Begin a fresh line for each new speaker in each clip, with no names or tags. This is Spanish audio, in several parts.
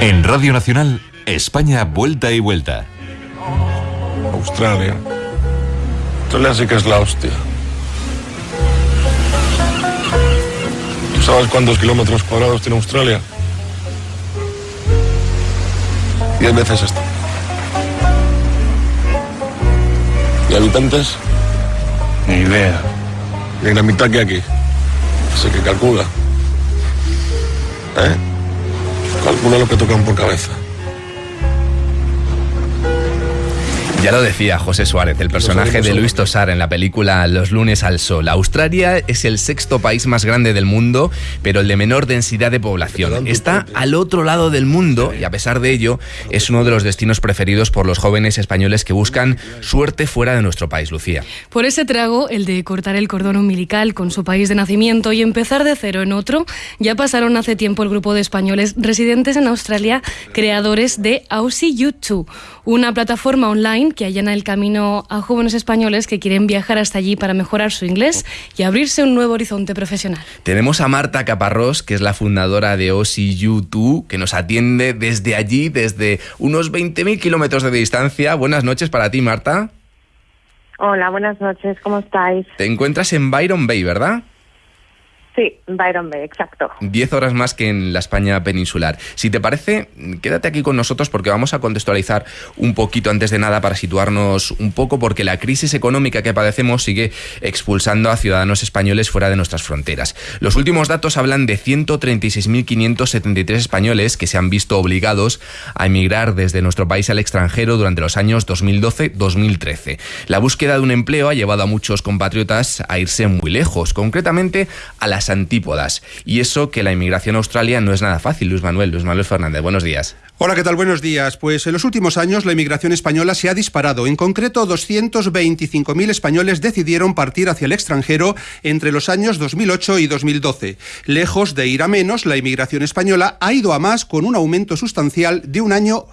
En Radio Nacional, España vuelta y vuelta.
Australia. Australia sí que es la hostia. ¿Tú sabes cuántos kilómetros cuadrados tiene Australia? Diez veces esto. ¿Y habitantes?
Ni idea.
Y la mitad que aquí. Así que calcula. ¿Eh? Calcula lo que tocan por cabeza.
Ya lo decía José Suárez, el personaje de Luis Tosar en la película Los lunes al sol. Australia es el sexto país más grande del mundo, pero el de menor densidad de población. Está al otro lado del mundo y a pesar de ello es uno de los destinos preferidos por los jóvenes españoles que buscan suerte fuera de nuestro país, Lucía.
Por ese trago, el de cortar el cordón umbilical con su país de nacimiento y empezar de cero en otro, ya pasaron hace tiempo el grupo de españoles residentes en Australia, creadores de Aussie YouTube, una plataforma online que allana el camino a jóvenes españoles que quieren viajar hasta allí para mejorar su inglés y abrirse un nuevo horizonte profesional.
Tenemos a Marta Caparrós, que es la fundadora de OCU2, que nos atiende desde allí, desde unos 20.000 kilómetros de distancia. Buenas noches para ti, Marta.
Hola, buenas noches, ¿cómo estáis?
Te encuentras en Byron Bay, ¿verdad?
Sí, Byron Bay, exacto.
Diez horas más que en la España peninsular. Si te parece, quédate aquí con nosotros porque vamos a contextualizar un poquito antes de nada para situarnos un poco porque la crisis económica que padecemos sigue expulsando a ciudadanos españoles fuera de nuestras fronteras. Los últimos datos hablan de 136.573 españoles que se han visto obligados a emigrar desde nuestro país al extranjero durante los años 2012-2013. La búsqueda de un empleo ha llevado a muchos compatriotas a irse muy lejos, concretamente a las antípodas. Y eso que la inmigración a Australia no es nada fácil, Luis Manuel. Luis Manuel Fernández, buenos días.
Hola, ¿qué tal? Buenos días. Pues en los últimos años la inmigración española se ha disparado. En concreto, 225.000 españoles decidieron partir hacia el extranjero entre los años 2008 y 2012. Lejos de ir a menos, la inmigración española ha ido a más con un aumento sustancial de un año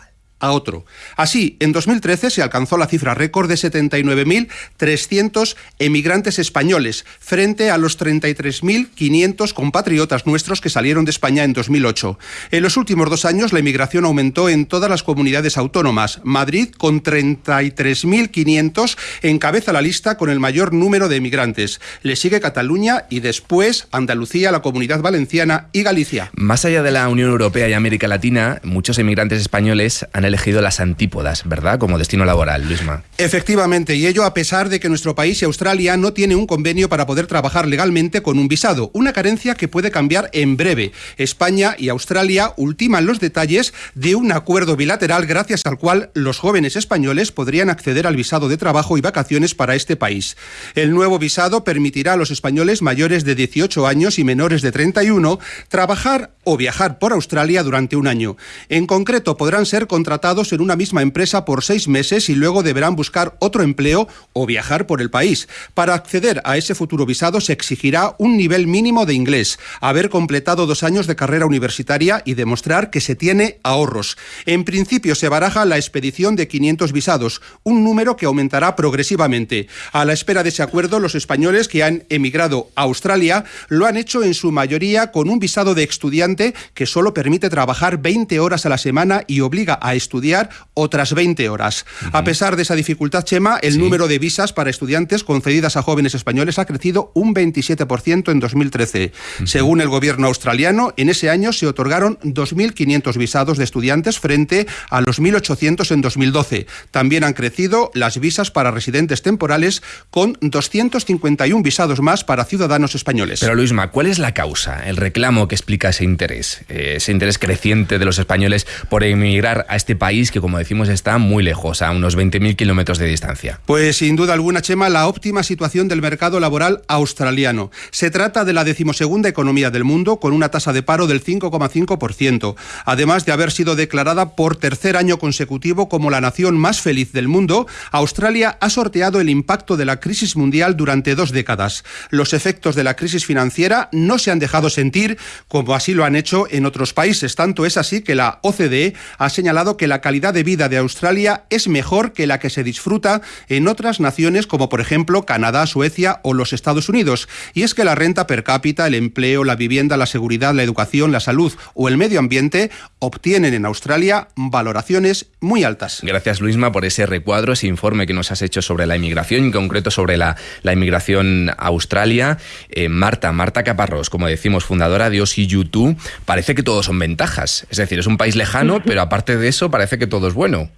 a otro. Así, en 2013 se alcanzó la cifra récord de 79.300 emigrantes españoles, frente a los 33.500 compatriotas nuestros que salieron de España en 2008. En los últimos dos años la inmigración aumentó en todas las comunidades autónomas. Madrid, con 33.500, encabeza la lista con el mayor número de emigrantes. Le sigue Cataluña y después Andalucía, la Comunidad Valenciana y Galicia.
Más allá de la Unión Europea y América Latina, muchos emigrantes españoles han elegido las antípodas, ¿verdad? Como destino laboral, Luisma.
Efectivamente, y ello a pesar de que nuestro país y Australia no tiene un convenio para poder trabajar legalmente con un visado, una carencia que puede cambiar en breve. España y Australia ultiman los detalles de un acuerdo bilateral gracias al cual los jóvenes españoles podrían acceder al visado de trabajo y vacaciones para este país. El nuevo visado permitirá a los españoles mayores de 18 años y menores de 31 trabajar o viajar por Australia durante un año. En concreto, podrán ser contratados en una misma empresa por seis meses y luego deberán buscar otro empleo o viajar por el país. Para acceder a ese futuro visado se exigirá un nivel mínimo de inglés, haber completado dos años de carrera universitaria y demostrar que se tiene ahorros. En principio se baraja la expedición de 500 visados, un número que aumentará progresivamente. A la espera de ese acuerdo, los españoles que han emigrado a Australia lo han hecho en su mayoría con un visado de estudiante que solo permite trabajar 20 horas a la semana y obliga a estudiar otras 20 horas. A pesar de esa dificultad, Chema, el número de visas para estudiantes concedidas a jóvenes españoles ha crecido un 27% en 2013. Según el gobierno australiano, en ese año se otorgaron 2.500 visados de estudiantes frente a los 1.800 en 2012. También han crecido las visas para residentes temporales con 251 visados más para ciudadanos españoles.
Pero Luisma, ¿cuál es la causa, el reclamo que explica ese interés, eh, ese interés creciente de los españoles por emigrar a este país que, como decimos, está muy lejos, a unos 20.000 kilómetros de distancia?
Pues sin duda alguna, Chema, la óptima situación del mercado laboral australiano. Se trata de la decimosegunda economía del mundo, con una tasa de paro del 5,5%, además de haber sido declarada por tercer año consecutivo como la nación más feliz del mundo. Australia ha sorteado el impacto de la crisis mundial durante dos décadas. Los efectos de la crisis financiera no se han dejado sentir como así lo han hecho en otros países. Tanto es así que la OCDE ha señalado que que la calidad de vida de Australia es mejor que la que se disfruta en otras naciones como por ejemplo Canadá, Suecia o los Estados Unidos. Y es que la renta per cápita, el empleo, la vivienda, la seguridad, la educación, la salud o el medio ambiente obtienen en Australia valoraciones muy altas.
Gracias Luisma por ese recuadro, ese informe que nos has hecho sobre la inmigración, en concreto sobre la, inmigración a Australia. Eh, Marta, Marta Caparrós, como decimos, fundadora de OSI YouTube, parece que todo son ventajas. Es decir, es un país lejano, pero aparte de eso parece que todo es bueno.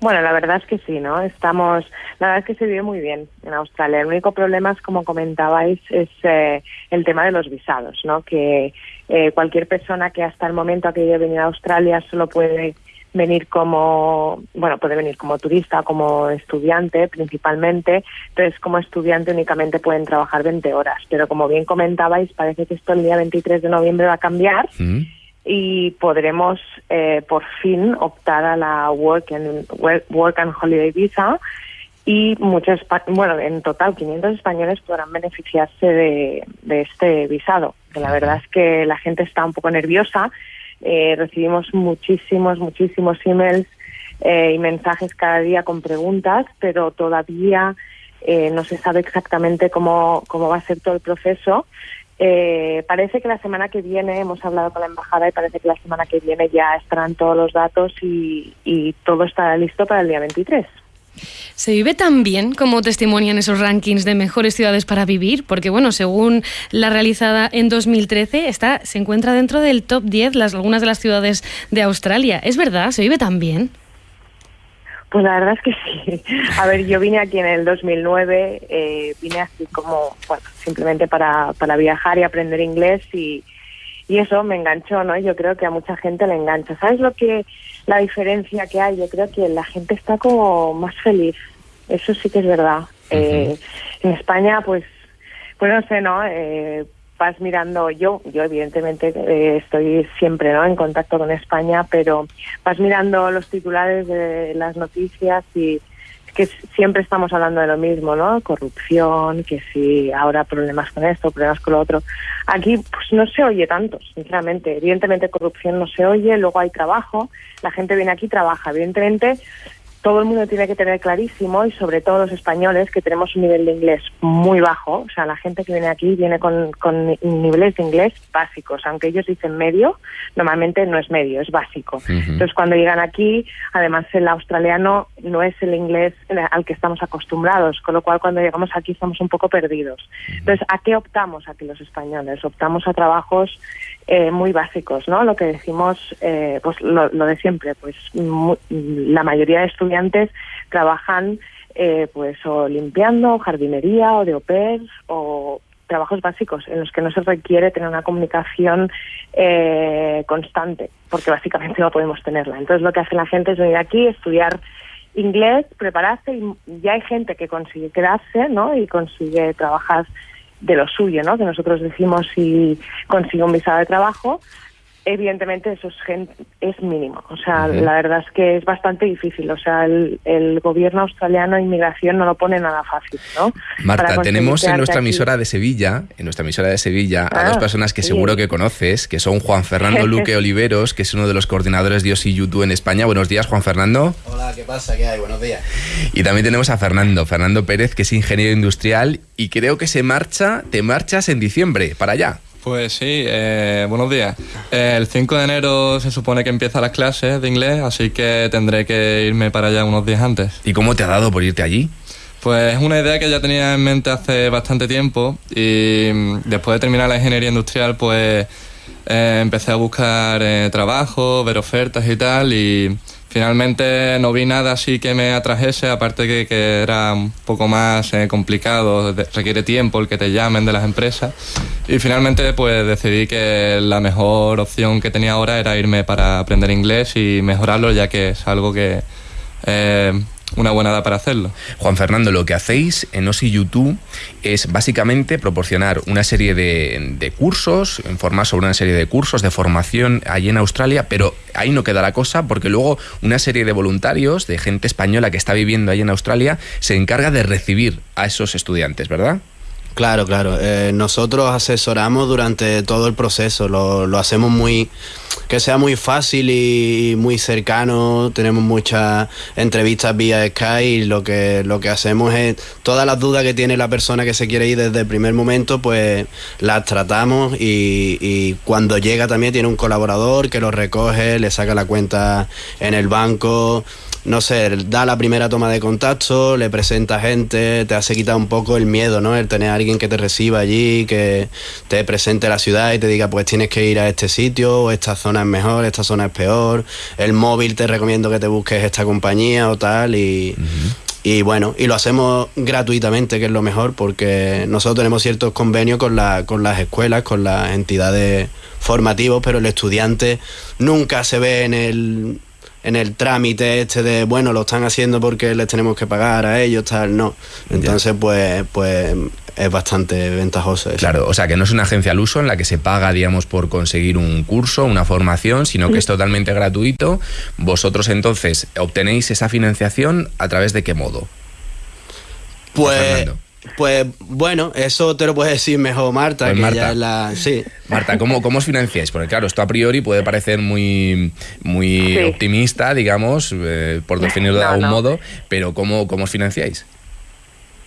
Bueno, la verdad es que sí, ¿no? Estamos, la verdad es que se vive muy bien en Australia. El único problema es, como comentabais, es eh, el tema de los visados, ¿no? Que eh, cualquier persona que hasta el momento ha querido venir a Australia solo puede venir como, bueno, puede venir como turista, como estudiante principalmente, entonces como estudiante únicamente pueden trabajar 20 horas, pero como bien comentabais, parece que esto el día 23 de noviembre va a cambiar. Mm y podremos eh, por fin optar a la Work and, Work and Holiday Visa y muchos, bueno, en total 500 españoles podrán beneficiarse de, este visado. Que la verdad es que la gente está un poco nerviosa. Eh, recibimos muchísimos, muchísimos emails eh, y mensajes cada día con preguntas, pero todavía no se sabe exactamente cómo, cómo va a ser todo el proceso. Eh, parece que la semana que viene hemos hablado con la embajada y parece que la semana que viene ya estarán todos los datos y, todo estará listo para el día 23.
¿Se vive tan bien como testimonian esos rankings de mejores ciudades para vivir? Porque, bueno, según la realizada en 2013, está, se encuentra dentro del top 10 las, algunas de las ciudades de Australia. ¿Es verdad? ¿Se vive tan bien?
Pues la verdad es que sí. A ver, yo vine aquí en el 2009, eh, vine así como, bueno, simplemente para, para viajar y aprender inglés y, y eso me enganchó, ¿no? Yo creo que a mucha gente le engancha. ¿Sabes lo que, la diferencia que hay? Yo creo que la gente está como más feliz. Eso sí que es verdad. eh, en España, pues, pues no sé, ¿no? Eh, vas mirando, yo, yo evidentemente eh, estoy siempre ¿no? en contacto con España, pero vas mirando los titulares de las noticias y que siempre estamos hablando de lo mismo, ¿no? Corrupción, que si ahora problemas con esto, problemas con lo otro. Aquí pues no se oye tanto, sinceramente. Evidentemente corrupción no se oye, luego hay trabajo, la gente viene aquí trabaja. Evidentemente todo el mundo tiene que tener clarísimo, y sobre todo los españoles, que tenemos un nivel de inglés muy bajo. O sea, la gente que viene aquí viene con, con niveles de inglés básicos. Aunque ellos dicen medio, normalmente no es medio, es básico. Entonces, cuando llegan aquí, además el australiano no es el inglés al que estamos acostumbrados, con lo cual cuando llegamos aquí estamos un poco perdidos. Entonces, ¿a qué optamos aquí los españoles? Optamos a trabajos eh, muy básicos, ¿no? Lo que decimos, eh, pues lo, de siempre, pues la mayoría de estudiantes trabajan eh, pues o limpiando, jardinería, o de au o trabajos básicos en los que no se requiere tener una comunicación constante, porque básicamente no podemos tenerla. Entonces lo que hace la gente es venir aquí, estudiar inglés, prepararse y ya hay gente que consigue quedarse, ¿no? Y consigue trabajar de lo suyo, ¿no? Que nosotros decimos si consigue un visado de trabajo, evidentemente eso es, es mínimo. O sea, la verdad es que es bastante difícil. O sea, el, gobierno australiano inmigración no lo pone nada fácil, ¿no?
Marta, tenemos en nuestra emisora de Sevilla, en nuestra emisora de Sevilla, a dos ah, personas que seguro que conoces, que son Juan Fernando Luque Oliveros, que es uno de los coordinadores de OSI YouTube en España. Buenos días, Juan Fernando.
Hola, ¿qué pasa? ¿Qué hay? Buenos días.
Y también tenemos a Fernando, Fernando Pérez, que es ingeniero industrial y creo que se marcha, te marchas en diciembre para allá.
Pues sí, eh, buenos días. el 5 de enero se supone que empiezan las clases de inglés, así que tendré que irme para allá unos días antes.
¿Y cómo te ha dado por irte allí?
Pues es una idea que ya tenía en mente hace bastante tiempo y mm, después de terminar la ingeniería industrial pues eh, empecé a buscar eh, trabajo, ver ofertas y tal y Finalmente no vi nada así que me atrajese, aparte que, que era un poco más eh, complicado, requiere tiempo el que te llamen de las empresas. Y finalmente pues decidí que la mejor opción que tenía ahora era irme para aprender inglés y mejorarlo, ya que es algo que eh, una buena edad para hacerlo.
Juan Fernando, lo que hacéis en OSI YouTube es básicamente proporcionar una serie de, cursos, informar sobre una serie de cursos de formación allí en Australia, pero ahí no queda la cosa porque luego una serie de voluntarios, de gente española que está viviendo allí en Australia, se encarga de recibir a esos estudiantes, ¿verdad?
Claro, claro. Eh, nosotros asesoramos durante todo el proceso, lo, lo, hacemos muy que sea muy fácil y muy cercano. Tenemos muchas entrevistas vía Skype y lo que lo que hacemos es todas las dudas que tiene la persona que se quiere ir desde el primer momento, pues las tratamos y, y cuando llega también tiene un colaborador que lo recoge, le saca la cuenta en el banco no sé, da la primera toma de contacto, le presenta gente, te hace quitar un poco el miedo, ¿no? El tener a alguien que te reciba allí, que te presente la ciudad y te diga, pues tienes que ir a este sitio, o esta zona es mejor, esta zona es peor, el móvil te recomiendo que te busques esta compañía o tal, y, y bueno, y lo hacemos gratuitamente, que es lo mejor, porque nosotros tenemos ciertos convenios con, la, con las escuelas, con las entidades formativas, pero el estudiante nunca se ve en el en el trámite este de, bueno, lo están haciendo porque les tenemos que pagar a ellos, tal, no. Entonces, pues, pues es bastante ventajoso eso.
Claro, o sea que no es una agencia al uso en la que se paga, digamos, por conseguir un curso, una formación, sino que es totalmente gratuito. Vosotros entonces obtenéis esa financiación a través de qué modo?
Pues... Pues bueno, eso te lo puedes decir mejor Marta,
Pues
que
Marta.
ya es la. Sí.
Marta, ¿cómo, ¿cómo os financiáis? Porque claro, esto a priori puede parecer muy, muy
Sí.
optimista, digamos, eh, por definirlo de algún
no.
modo, pero ¿cómo, ¿cómo os financiáis?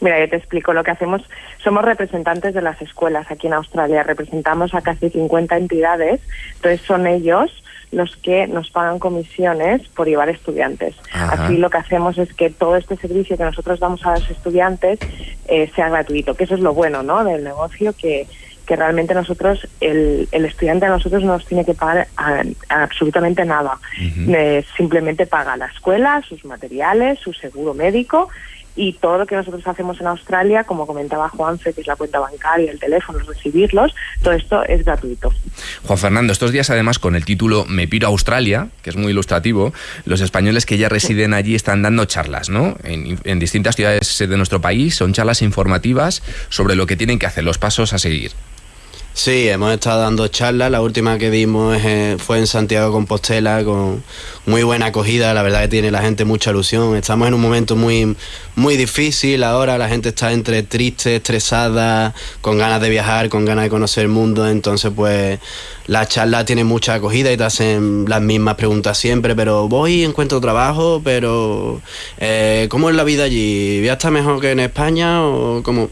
Mira, yo te explico lo que hacemos. Somos representantes de las escuelas aquí en Australia. Representamos a casi 50 entidades. Entonces son ellos los que nos pagan comisiones por llevar estudiantes.
Ajá.
Así lo que hacemos es que todo este servicio que nosotros damos a los estudiantes eh, sea gratuito, que eso es lo bueno ¿no? del negocio, que, que realmente nosotros, el, el estudiante a nosotros no nos tiene que pagar a- a absolutamente nada. Eh, simplemente paga la escuela, sus materiales, su seguro médico y todo lo que nosotros hacemos en Australia, como comentaba Juanfe, que es la cuenta bancaria, el teléfono, recibirlos, todo esto es gratuito.
Juan Fernando, estos días además con el título Me piro a Australia, que es muy ilustrativo, los españoles que ya residen allí están dando charlas, ¿no? En, en distintas ciudades de nuestro país, son charlas informativas sobre lo que tienen que hacer, los pasos a seguir.
Sí, hemos estado dando charlas. La última que dimos eh, fue en Santiago de Compostela con muy buena acogida. La verdad que tiene la gente mucha ilusión. Estamos en un momento muy, muy difícil ahora. La gente está entre triste, estresada, con ganas de viajar, con ganas de conocer el mundo. Entonces, pues la charla tiene mucha acogida y te hacen las mismas preguntas siempre. Pero voy, encuentro trabajo, pero eh, ¿cómo es la vida allí? ¿Ya está mejor que en España o cómo?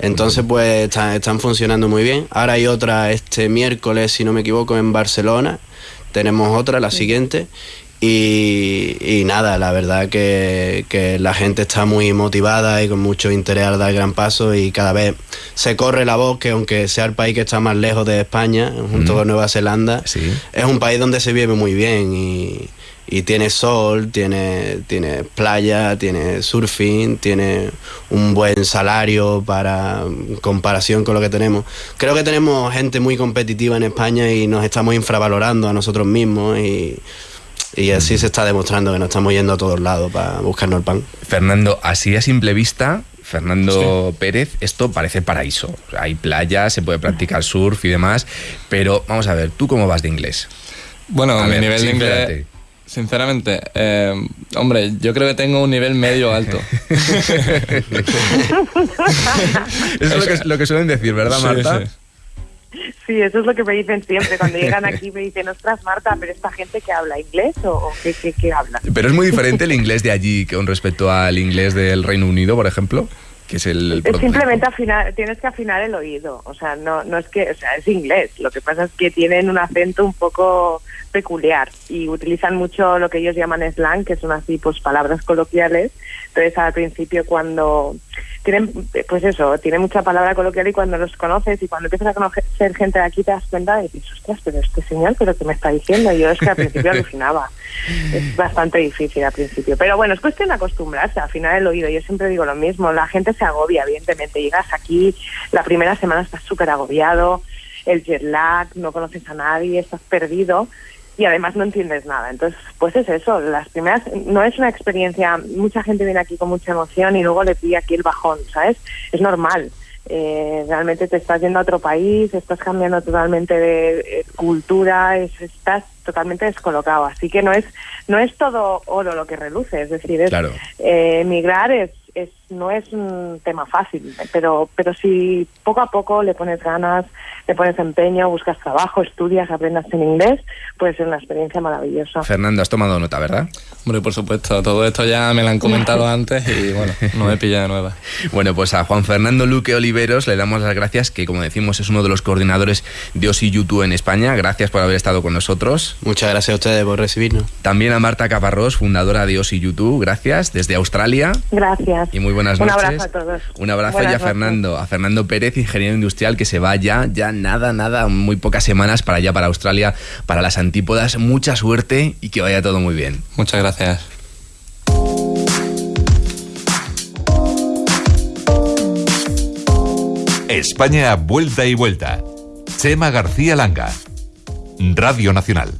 Entonces, pues está- están funcionando muy bien. Ahora hay otra este miércoles, si no me equivoco, en Barcelona. Tenemos otra, la siguiente. Y, y nada, la verdad que, que la gente está muy motivada y con mucho interés al dar gran paso y cada vez se corre la voz que aunque sea el país que está más lejos de España, junto
Mm.
con Nueva Zelanda,
Sí.
es un país donde se vive muy bien y, y tiene sol, tiene, tiene playa, tiene surfing, tiene un buen salario para en comparación con lo que tenemos. Creo que tenemos gente muy competitiva en España y nos estamos infravalorando a nosotros mismos y, y así se está demostrando que nos estamos yendo a todos lados para buscarnos el pan.
Fernando, así a simple vista, Fernando Pérez, esto parece paraíso. Hay playas, se puede practicar surf y demás, pero vamos a ver, ¿tú cómo vas de inglés?
Bueno,
A
mi
ver,
nivel de inglés, sinceramente, eh, hombre, yo creo que tengo un nivel medio alto.
Eso es lo que, lo que suelen decir, ¿verdad, Marta?
sí.
Sí, eso es lo que me dicen siempre. Cuando llegan aquí me dicen, ostras, Marta, pero esta gente que habla inglés o, o qué, qué, qué habla.
Pero es muy diferente el inglés de allí con respecto al inglés del Reino Unido, por ejemplo, que es el... el
simplemente afinar, tienes que afinar el oído. O sea, no, no es que, o sea, es inglés. Lo que pasa es que tienen un acento un poco peculiar y utilizan mucho lo que ellos llaman slang, que son así, pues palabras coloquiales. Entonces, al principio, cuando tienen, pues eso, tienen mucha palabra coloquial y cuando los conoces y cuando empiezas a conocer gente de aquí te das cuenta y dices, ostras, pero este señor, pero ¿qué me está diciendo? Yo es que al principio alucinaba. Es bastante difícil al principio. Pero bueno, es cuestión de acostumbrarse, afinar el oído. Yo siempre digo lo mismo, la gente se agobia, evidentemente. Llegas aquí, la primera semana estás súper agobiado, el jet lag, no conoces a nadie, estás perdido y además no entiendes nada. Entonces, pues es eso, las primeras, no es una experiencia, mucha gente viene aquí con mucha emoción y luego le pide aquí el bajón, ¿sabes? Es normal. Eh, realmente te estás yendo a otro país, estás cambiando totalmente de eh, cultura, es- estás totalmente descolocado. Así que no es no es todo oro lo que reluce, es decir, es,
Claro.
eh, emigrar es, es no es un tema fácil, pero, pero si poco a poco le pones ganas, le pones empeño, buscas trabajo, estudias, aprendas en inglés, puede ser una experiencia maravillosa.
Fernando, has tomado nota, ¿verdad?
Hombre, por supuesto, todo esto ya me lo han comentado antes y bueno, no me pilla de nueva.
Bueno, pues a Juan Fernando Luque Oliveros le damos las gracias, que como decimos es uno de los coordinadores de OSI YouTube en España. Gracias por haber estado con nosotros.
Muchas gracias a ustedes por recibirnos.
También a Marta Caparrós, fundadora de OSI YouTube. Gracias, desde Australia.
Gracias.
Y muy buenas
Un
noches.
abrazo a todos.
Un abrazo
Buenas
y a
noches.
Fernando, a Fernando Pérez, ingeniero industrial, que se va ya, ya nada, nada, muy pocas semanas para allá, para Australia, para las antípodas. Mucha suerte y que vaya todo muy bien.
Muchas gracias.
España vuelta y vuelta. Chema García Langa. Radio Nacional.